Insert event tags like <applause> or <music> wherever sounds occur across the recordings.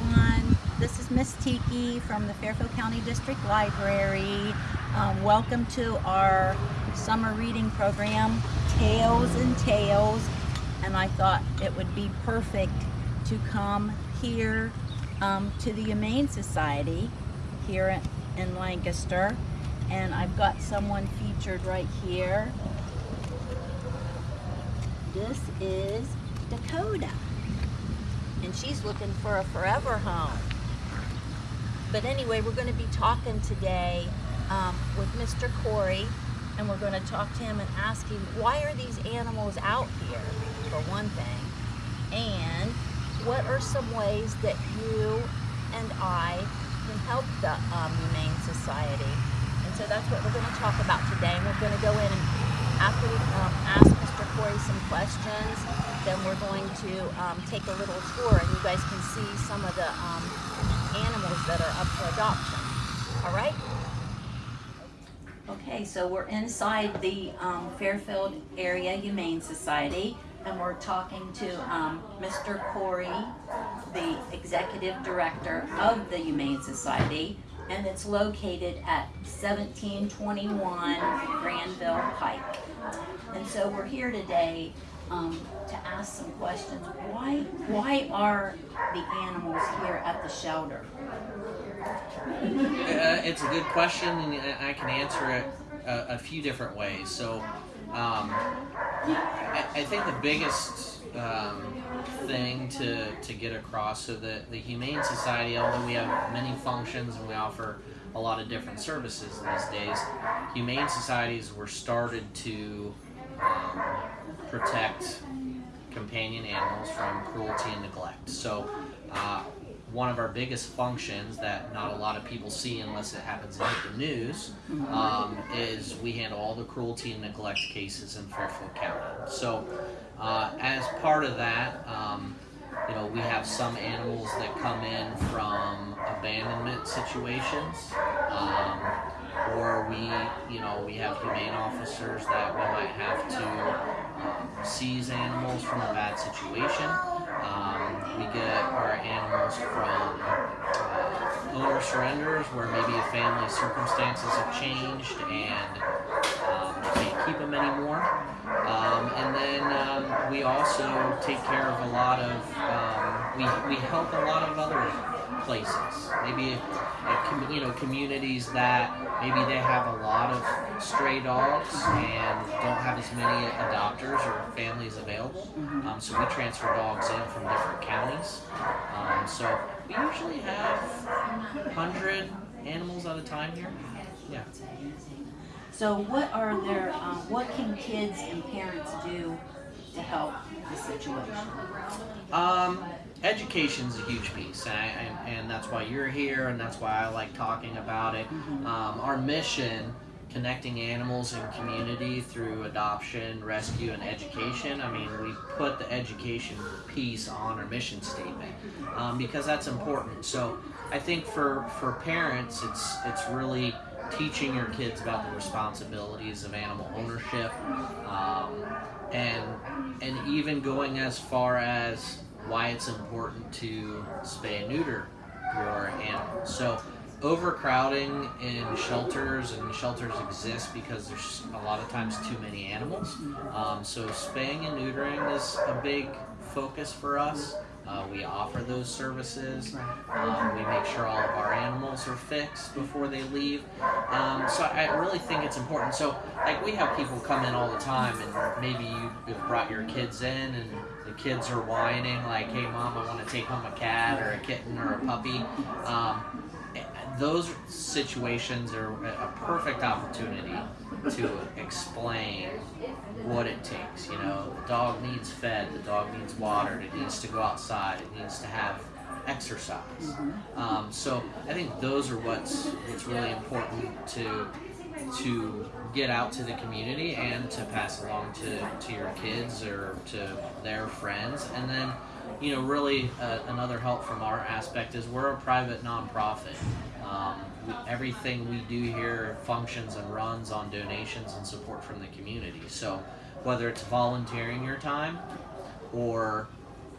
everyone. This is Miss Tiki from the Fairfield County District Library. Um, welcome to our summer reading program, Tails and Tales. And I thought it would be perfect to come here um, to the Humane Society here in Lancaster. And I've got someone featured right here. This is Dakota and she's looking for a forever home. But anyway, we're going to be talking today um, with Mr. Corey, and we're going to talk to him and ask him why are these animals out here, for one thing, and what are some ways that you and I can help the um, Humane Society. And so that's what we're going to talk about today, and we're going to go in and after we um, ask Mr. Corey some questions, then we're going to um, take a little tour and you guys can see some of the um, animals that are up for adoption. All right? Okay, so we're inside the um, Fairfield Area Humane Society and we're talking to um, Mr. Corey, the Executive Director of the Humane Society and it's located at 1721 Granville Pike. And so we're here today um, to ask some questions. Why, why are the animals here at the shelter? Uh, it's a good question, and I can answer it a, a few different ways. So, um, I, I, think the biggest um, thing to, to get across so the, the Humane Society, although we have many functions and we offer a lot of different services these days, Humane Societies were started to um, protect companion animals from cruelty and neglect. So, uh, one of our biggest functions that not a lot of people see unless it happens to hit the news um, is we handle all the cruelty and neglect cases in Fairfield County. So, uh, as part of that, um, you know, we have some animals that come in from abandonment situations. Um, or we, you know, we have humane officers that we might have to seize animals from a bad situation. Um, we get our animals from uh, owner surrenders where maybe a family's circumstances have changed and um, they can't keep them anymore. Um, and then um, we also take care of a lot of, um, we, we help a lot of other places. Maybe you know communities that maybe they have a lot of stray dogs and don't have as many adopters or families available. Mm-hmm. Um, so we transfer dogs in from different counties. Um, so we usually have 100 animals at a time here. Yeah. So what are there? Um, what can kids and parents do to help the situation? Um, education is a huge piece, and, and, and, that's why you're here, and that's why I like talking about it. Mm-hmm. Um, our mission, connecting animals and community through adoption, rescue, and education. I mean, we put the education piece on our mission statement um, because that's important. So I think for for parents, it's it's really teaching your kids about the responsibilities of animal ownership, um, and and even going as far as why it's important to spay and neuter your animals. So overcrowding in shelters and shelters exist because there's a lot of times too many animals. Um, so spaying and neutering is a big focus for us. Uh, we offer those services. Um, we make sure all of our animals are fixed before they leave. Um, so I really think it's important. So like we have people come in all the time, and maybe you brought your kids in, and the kids are whining like, "Hey, mom, I want to take home a cat or a kitten or a puppy." Um, those situations are a perfect opportunity to explain what it takes. You know, the dog needs fed, the dog needs watered, it needs to go outside, it needs to have exercise. Mm-hmm. Um, so I think those are what's what's really important to to get out to the community and to pass along to, to your kids or to their friends and then you know really uh, another help from our aspect is we're a private nonprofit um, we, everything we do here functions and runs on donations and support from the community. So whether it's volunteering your time or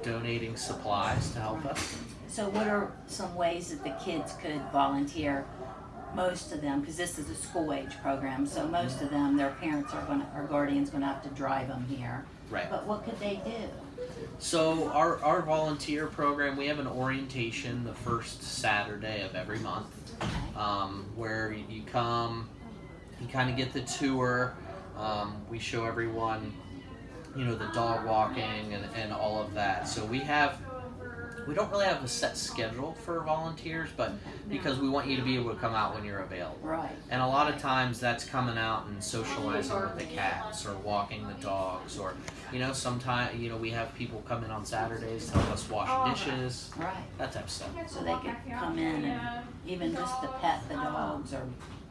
donating supplies to help us. So what are some ways that the kids could volunteer? Most of them, because this is a school age program, so most of them, their parents are gonna, or guardians gonna have to drive them here. Right. But what could they do? So our our volunteer program, we have an orientation the first Saturday of every month, um, where you come, you kind of get the tour. Um, we show everyone, you know, the dog walking and, and all of that. So we have, we don't really have a set schedule for volunteers, but because we want you to be able to come out when you're available. Right. And a lot of times that's coming out and socializing with the cats or walking the dogs or, you know, sometimes, you know, we have people come in on Saturdays to help us wash oh, dishes, Right. that type of stuff. So they could come in and even just to pet the dogs or,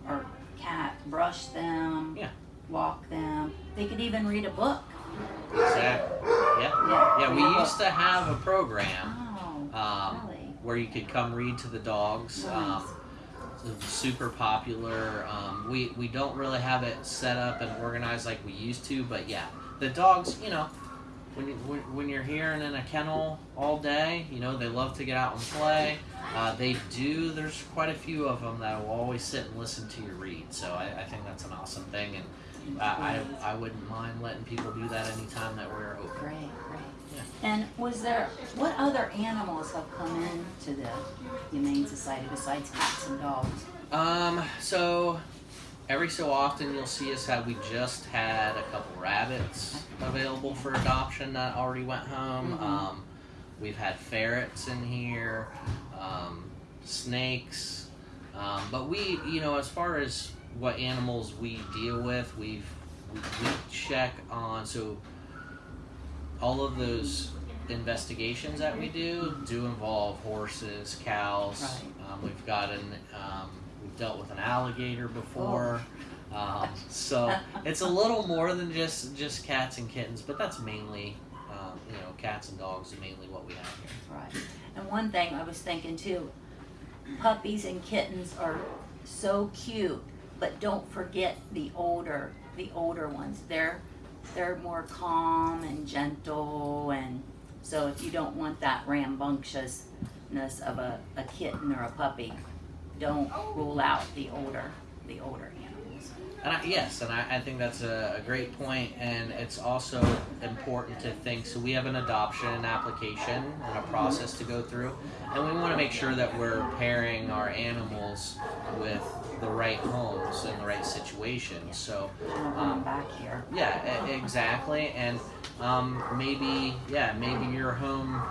or cat, brush them. Yeah. Walk them. They could even read a book. Exactly. Yeah. Yeah. Yeah, we used to have a program Oh, um, where you could come read to the dogs. Um, Nice. it was super popular. Um, we, we don't really have it set up and organized like we used to, but yeah, the dogs, you know, when, you, when, when you're here and in a kennel all day, you know, they love to get out and play. Uh, they do, there's quite a few of them that will always sit and listen to you read. So I, I think that's an awesome thing. And I, I, I wouldn't mind letting people do that anytime that we're open. Great, great. Yeah. And was there, what other animals have come in to the Humane Society besides cats and dogs? Um, so every so often you'll see us have we just had a couple rabbits available for adoption that already went home. Mhm. Um, we've had ferrets in here, um, snakes. Um, but we, you know, as far as what animals we deal with, we've we, we check on so all of those investigations that we do do involve horses, cows. Right. Um, we've got an um, we've dealt with an alligator before. Um, so it's a little more than just just cats and kittens, but that's mainly um, you know cats and dogs are mainly what we have here. Right. And one thing I was thinking too, puppies and kittens are so cute, but don't forget the older, the older ones. They're they're more calm and gentle, and so if you don't want that rambunctiousness of a, a kitten or a puppy, don't oh. rule out the older, the older animals. And I, yes, and I, I think that's a, a great point, and it's also important to think. So we have an adoption application and a process to go through, and we want to make sure that we're pairing our animals with the right homes and the right situations. So Um, back here. yeah, exactly, and um, maybe yeah, maybe your home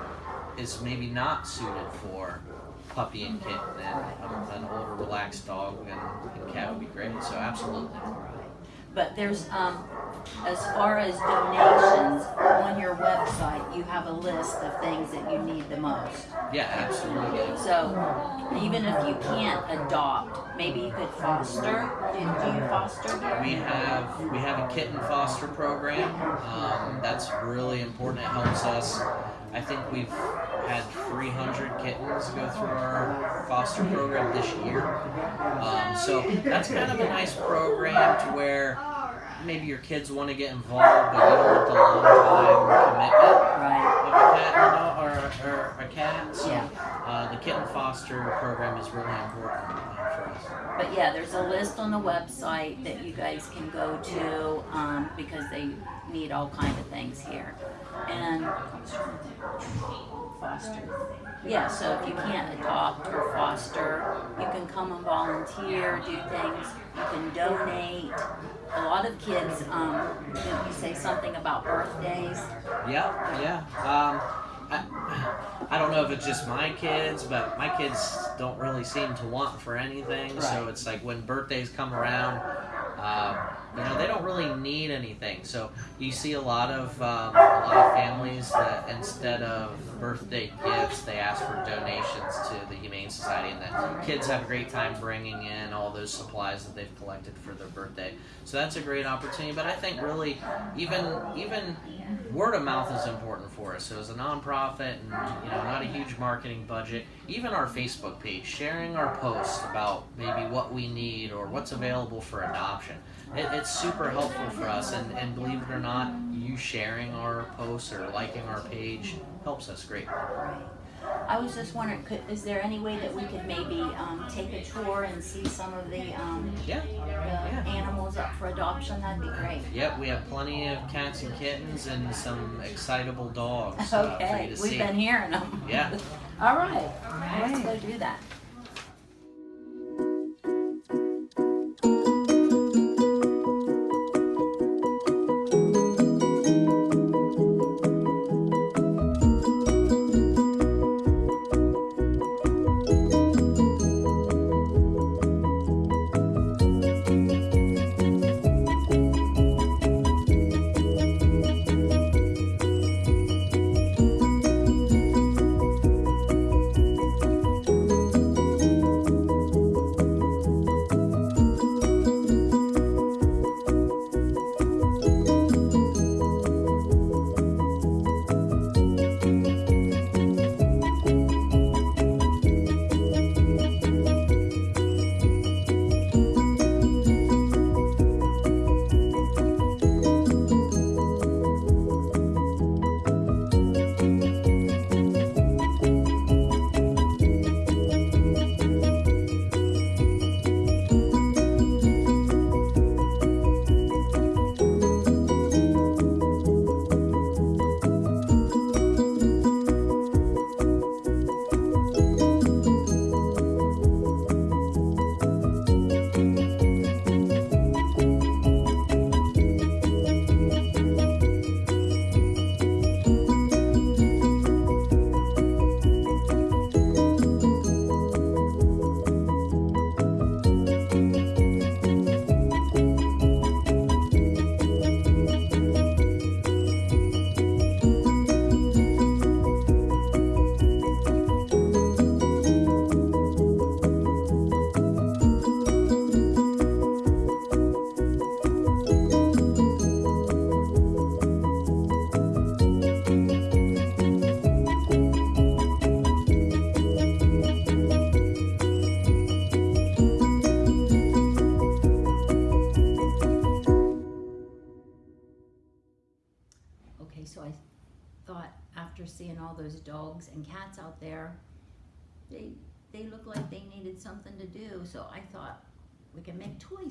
is maybe not suited for puppy and kitten, and um, an older relaxed dog and, and cat would be great. So absolutely. But there's, um, as far as donations, on your website, you have a list of things that you need the most. Yeah, absolutely. So even if you can't adopt, maybe you could foster. Do, do you foster We have we have a kitten foster program. Um, that's really important. It helps us. I think we've had 300 kittens go through our foster program this year. Um, so that's kind of a nice program to where maybe your kids want to get involved, but you don't want the long time commitment Right, of a cat or, or a cat. So Yeah. uh, the kitten foster program is really important uh, for us. but yeah, there's a list on the website that you guys can go to, um, because they need all kind of things here. And foster. Yeah, so if you can't adopt or foster, you can come and volunteer, do things, you can donate. A lot of kids, um, didn't you say something about birthdays? Yeah, yeah. Um, I, I don't know if it's just my kids, but my kids don't really seem to want for anything. So it's like when birthdays come around, um, you know, they don't really need anything. So you see a lot of um, a lot of families that instead of birthday gifts, they ask for donations to the Humane Society, and the kids have a great time bringing in all those supplies that they've collected for their birthday. So that's a great opportunity. But I think really, even even word of mouth is important for us. So as a nonprofit and you know not a huge marketing budget, even our Facebook page, sharing our posts about maybe what we need or what's available for adoption, it, it's super helpful for us. And, and believe it or not, you sharing our posts or liking our page helps us greatly. I was just wondering, could, is there any way that we could maybe, um, take a tour and see some of the, um, Yeah. the animals up for adoption? That'd be great. Yep, we have plenty of cats and kittens and some excitable dogs uh, for you Okay, to we've see. been hearing them. Yeah. <laughs> All right, let's go do that.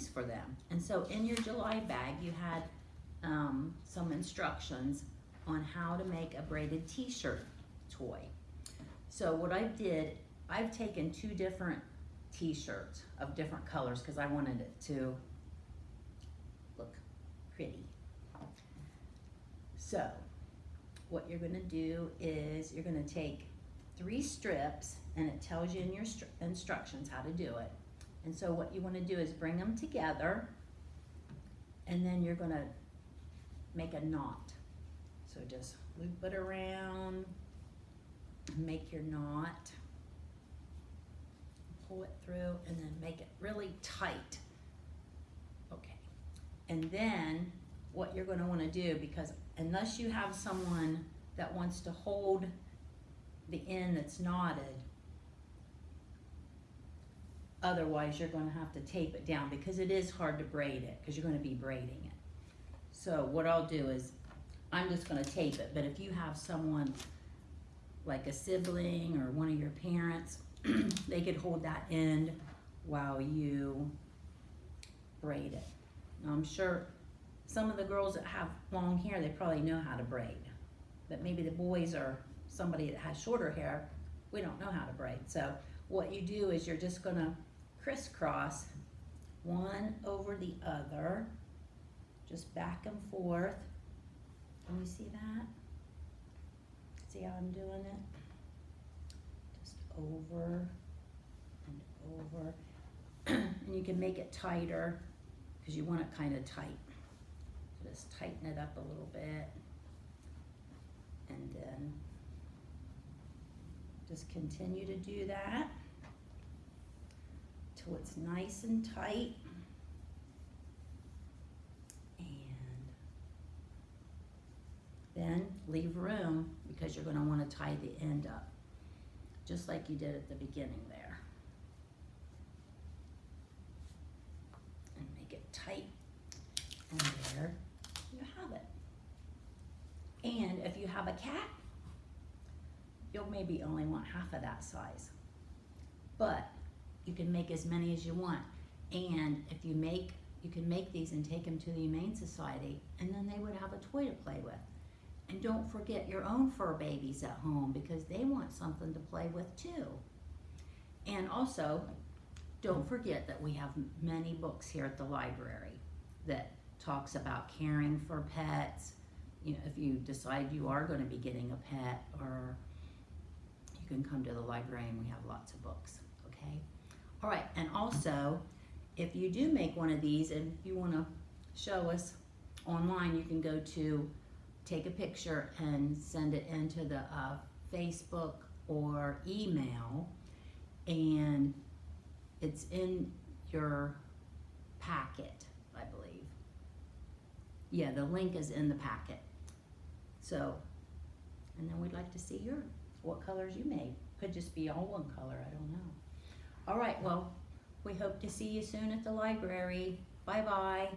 For them. And so in your July bag, you had um, some instructions on how to make a braided T-shirt toy. So what I did, I've taken two different T-shirts of different colors because I wanted it to look pretty. So, what you're gonna do is you're gonna take three strips and it tells you in your instructions how to do it. And so what you wanna do is bring them together and then you're gonna make a knot. So just loop it around, make your knot, pull it through and then make it really tight. Okay. And then what you're gonna wanna do, because unless you have someone that wants to hold the end that's knotted, otherwise you're gonna have to tape it down because it is hard to braid it, because you're gonna be braiding it. So what I'll do is, I'm just gonna tape it, but if you have someone like a sibling or one of your parents, <clears throat> they could hold that end while you braid it. Now, I'm sure some of the girls that have long hair, they probably know how to braid. But maybe the boys or somebody that has shorter hair, we don't know how to braid. So what you do is you're just gonna crisscross one over the other, just back and forth. Can you see that? See how I'm doing it? Just over and over. <clears throat> and you can make it tighter because you want it kind of tight. Just tighten it up a little bit. And then just continue to do that till it's nice and tight. And then leave room because you're gonna wanna tie the end up, just like you did at the beginning there. And make it tight, and there you have it. And if you have a cat, you'll maybe only want half of that size. But you can make as many as you want. And if you make, you can make these and take them to the Humane Society, and then they would have a toy to play with. And don't forget your own fur babies at home because they want something to play with too. And also, don't forget that we have many books here at the library that talks about caring for pets. You know, if you decide you are going to be getting a pet, or you can come to the library and we have lots of books. Okay. All right. And also, if you do make one of these and you want to show us online, you can go to take a picture and send it into the uh, Facebook or email, and it's in your packet, I believe. Yeah, the link is in the packet. So, and then we'd like to see your what colors you made. Could just be all one color, I don't know. All right, well, we hope to see you soon at the library. Bye bye.